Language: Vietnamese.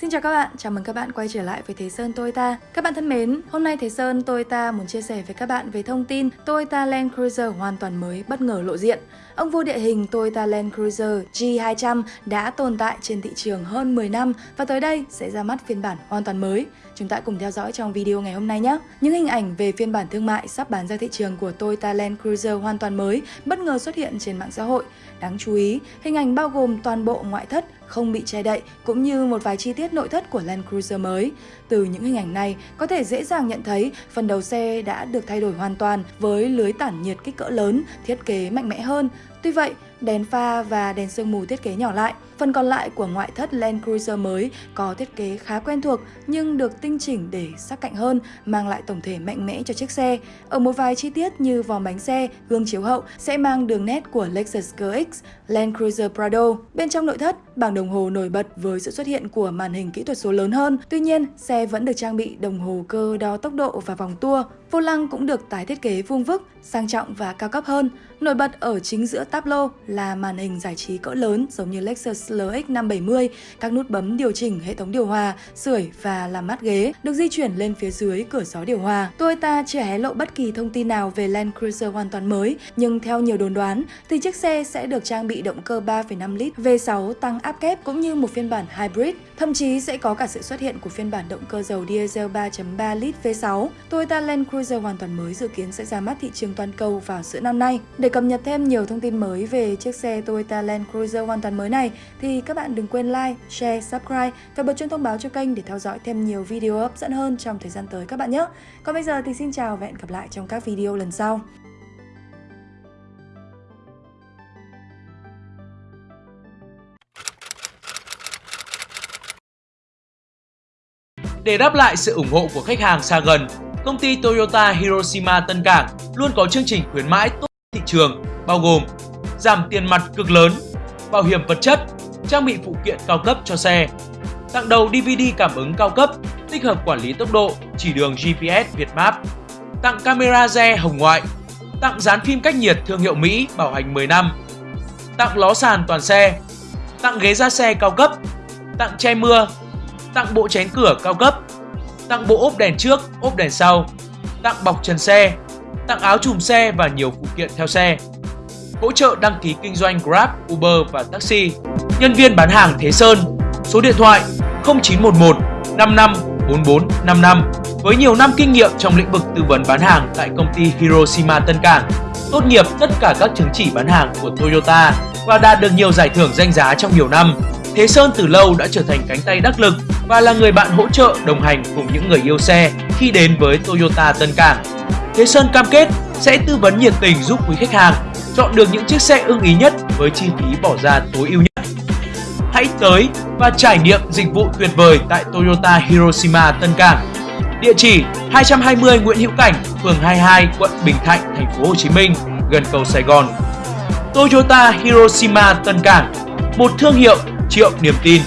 Xin chào các bạn, chào mừng các bạn quay trở lại với Thế Sơn Toyota. Các bạn thân mến, hôm nay Thế Sơn Toyota muốn chia sẻ với các bạn về thông tin Toyota Land Cruiser hoàn toàn mới bất ngờ lộ diện. Ông vua địa hình Toyota Land Cruiser G200 đã tồn tại trên thị trường hơn 10 năm và tới đây sẽ ra mắt phiên bản hoàn toàn mới. Chúng ta cùng theo dõi trong video ngày hôm nay nhé. Những hình ảnh về phiên bản thương mại sắp bán ra thị trường của Toyota Land Cruiser hoàn toàn mới bất ngờ xuất hiện trên mạng xã hội. Đáng chú ý, hình ảnh bao gồm toàn bộ ngoại thất không bị che đậy cũng như một vài chi tiết nội thất của Land Cruiser mới. Từ những hình ảnh này, có thể dễ dàng nhận thấy phần đầu xe đã được thay đổi hoàn toàn với lưới tản nhiệt kích cỡ lớn, thiết kế mạnh mẽ hơn. Tuy vậy, đèn pha và đèn sương mù thiết kế nhỏ lại. Phần còn lại của ngoại thất Land Cruiser mới có thiết kế khá quen thuộc nhưng được tinh chỉnh để sắc cạnh hơn, mang lại tổng thể mạnh mẽ cho chiếc xe. Ở một vài chi tiết như vòng bánh xe, gương chiếu hậu sẽ mang đường nét của Lexus GX, Land Cruiser Prado. Bên trong nội thất, bảng đồng hồ nổi bật với sự xuất hiện của màn hình kỹ thuật số lớn hơn. Tuy nhiên, xe vẫn được trang bị đồng hồ cơ đo tốc độ và vòng tua. Vô lăng cũng được tái thiết kế vuông vức, sang trọng và cao cấp hơn. Nổi bật ở chính giữa tablo là màn hình giải trí cỡ lớn giống như Lexus LX 570, các nút bấm điều chỉnh hệ thống điều hòa, sưởi và làm mát ghế được di chuyển lên phía dưới cửa gió điều hòa. Toyota chưa hé lộ bất kỳ thông tin nào về Land Cruiser hoàn toàn mới, nhưng theo nhiều đồn đoán thì chiếc xe sẽ được trang bị động cơ 3,5 lít V6 tăng áp kép cũng như một phiên bản hybrid, thậm chí sẽ có cả sự xuất hiện của phiên bản động cơ dầu diesel 3.3 lít V6. Toyota Land Cruiser hoàn toàn mới dự kiến sẽ ra mắt thị trường toàn cầu vào giữa năm nay. Để cập nhật thêm nhiều thông tin tin mới về chiếc xe Toyota Land Cruiser hoàn toàn mới này thì các bạn đừng quên like, share, subscribe và bật chuông thông báo cho kênh để theo dõi thêm nhiều video hấp dẫn hơn trong thời gian tới các bạn nhé. Còn bây giờ thì xin chào và hẹn gặp lại trong các video lần sau. Để đáp lại sự ủng hộ của khách hàng xa gần, công ty Toyota Hiroshima Tân Cảng luôn có chương trình khuyến mãi tốt thị trường bao gồm giảm tiền mặt cực lớn, bảo hiểm vật chất, trang bị phụ kiện cao cấp cho xe, tặng đầu DVD cảm ứng cao cấp, tích hợp quản lý tốc độ, chỉ đường GPS Việt Map, tặng camera re hồng ngoại, tặng dán phim cách nhiệt thương hiệu Mỹ bảo hành 10 năm, tặng ló sàn toàn xe, tặng ghế da xe cao cấp, tặng che mưa, tặng bộ chén cửa cao cấp, tặng bộ ốp đèn trước, ốp đèn sau, tặng bọc trần xe, tặng áo chùm xe và nhiều phụ kiện theo xe. Hỗ trợ đăng ký kinh doanh Grab, Uber và taxi. Nhân viên bán hàng Thế Sơn. Số điện thoại 0911 55 44 55 với nhiều năm kinh nghiệm trong lĩnh vực tư vấn bán hàng tại công ty Hiroshima Tân Cảng. Tốt nghiệp tất cả các chứng chỉ bán hàng của Toyota và đạt được nhiều giải thưởng danh giá trong nhiều năm. Thế Sơn từ lâu đã trở thành cánh tay đắc lực và là người bạn hỗ trợ đồng hành cùng những người yêu xe khi đến với Toyota Tân Cảng. Thế Sơn cam kết sẽ tư vấn nhiệt tình giúp quý khách hàng chọn được những chiếc xe ưng ý nhất với chi phí bỏ ra tối ưu nhất. Hãy tới và trải nghiệm dịch vụ tuyệt vời tại Toyota Hiroshima Tân Cảng. Địa chỉ 220 Nguyễn Hữu Cảnh, phường 22, quận Bình Thạnh, thành phố Hồ Chí Minh, gần cầu Sài Gòn. Toyota Hiroshima Tân Cảng, một thương hiệu triệu niềm tin.